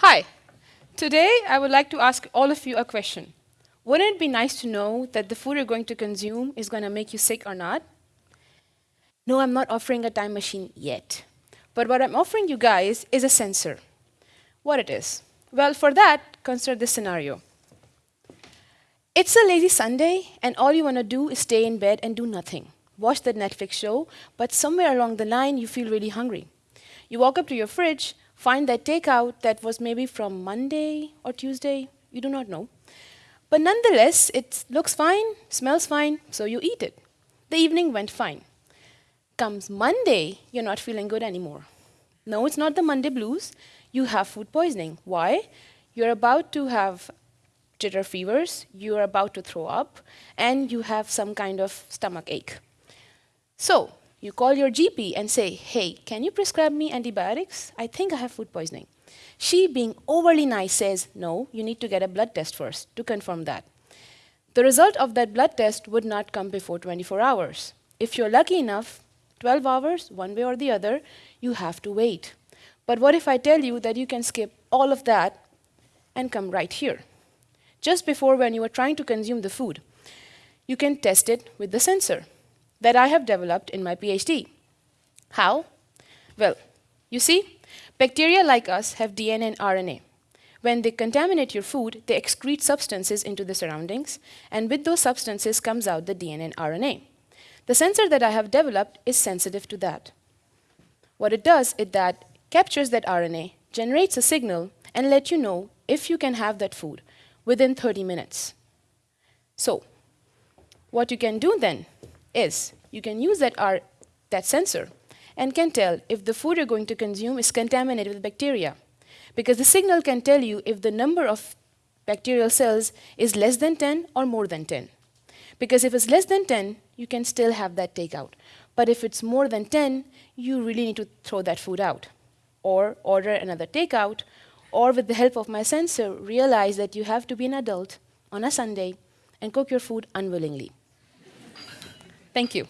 Hi. Today, I would like to ask all of you a question. Wouldn't it be nice to know that the food you're going to consume is going to make you sick or not? No, I'm not offering a time machine yet. But what I'm offering you guys is a sensor. What it is? Well, for that, consider this scenario. It's a lazy Sunday, and all you want to do is stay in bed and do nothing. Watch the Netflix show, but somewhere along the line, you feel really hungry. You walk up to your fridge, find that takeout that was maybe from Monday or Tuesday, you do not know. But nonetheless, it looks fine, smells fine, so you eat it. The evening went fine. Comes Monday, you're not feeling good anymore. No, it's not the Monday blues. You have food poisoning. Why? You're about to have jitter fevers, you are about to throw up, and you have some kind of stomach ache. So, you call your GP and say, hey, can you prescribe me antibiotics? I think I have food poisoning. She, being overly nice, says, no, you need to get a blood test first to confirm that. The result of that blood test would not come before 24 hours. If you're lucky enough, 12 hours, one way or the other, you have to wait. But what if I tell you that you can skip all of that and come right here? just before when you are trying to consume the food. You can test it with the sensor that I have developed in my PhD. How? Well, you see, bacteria like us have DNA and RNA. When they contaminate your food, they excrete substances into the surroundings, and with those substances comes out the DNA and RNA. The sensor that I have developed is sensitive to that. What it does is that captures that RNA, generates a signal, and let you know if you can have that food within 30 minutes. So what you can do then is you can use that, R, that sensor and can tell if the food you're going to consume is contaminated with bacteria. Because the signal can tell you if the number of bacterial cells is less than 10 or more than 10. Because if it's less than 10, you can still have that takeout. But if it's more than 10, you really need to throw that food out or order another takeout or with the help of my sensor, realize that you have to be an adult on a Sunday and cook your food unwillingly. Thank you.